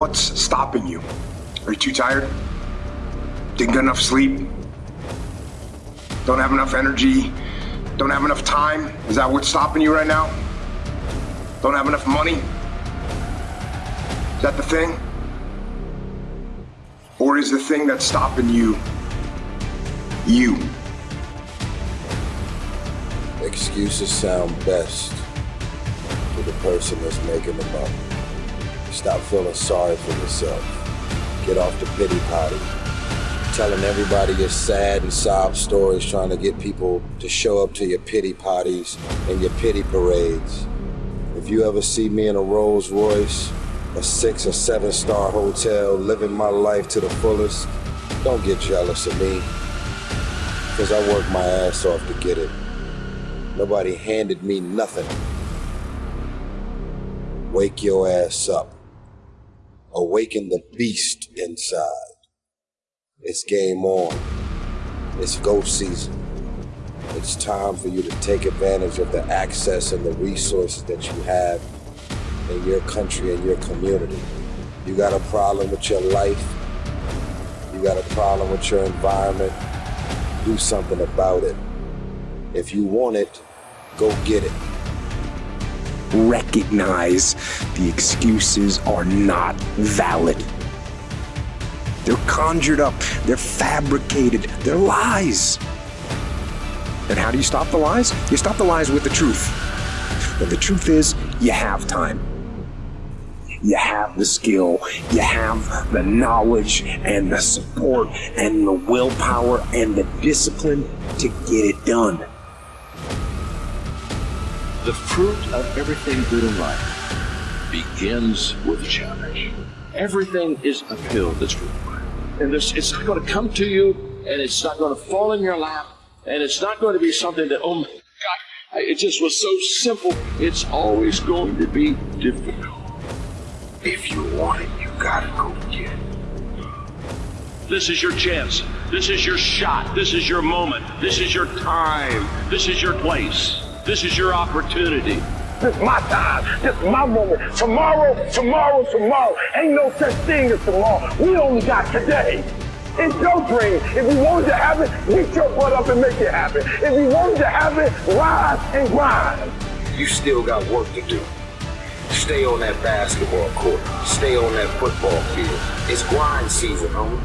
What's stopping you? Are you too tired? Didn't get enough sleep? Don't have enough energy? Don't have enough time? Is that what's stopping you right now? Don't have enough money? Is that the thing? Or is the thing that's stopping you you? Excuses sound best to the person that's making them up. Stop feeling sorry for yourself. Get off the pity potty. Telling everybody your sad and sob stories, trying to get people to show up to your pity potties and your pity parades. If you ever see me in a Rolls Royce, a six or seven star hotel, living my life to the fullest, don't get jealous of me. Cause I worked my ass off to get it. Nobody handed me nothing. Wake your ass up awaken the beast inside. It's game on. It's ghost season. It's time for you to take advantage of the access and the resources that you have in your country and your community. You got a problem with your life. You got a problem with your environment. Do something about it. If you want it, go get it recognize the excuses are not valid. They're conjured up, they're fabricated, they're lies. And how do you stop the lies? You stop the lies with the truth. And the truth is, you have time. You have the skill, you have the knowledge and the support and the willpower and the discipline to get it done. The fruit of everything good in life begins with a challenge. Everything is uphill this week. And this, it's not going to come to you, and it's not going to fall in your lap, and it's not going to be something that, oh my God, it just was so simple. It's always going to be difficult. If you want it, you gotta go get it. This is your chance. This is your shot. This is your moment. This is your time. This is your place. This is your opportunity. This is my time. This is my moment. Tomorrow, tomorrow, tomorrow. Ain't no such thing as tomorrow. We only got today. It's your dream. If you want to have it, get your butt up and make it happen. If you want to have it, rise and grind. You still got work to do. Stay on that basketball court. Stay on that football field. It's grind season, homie.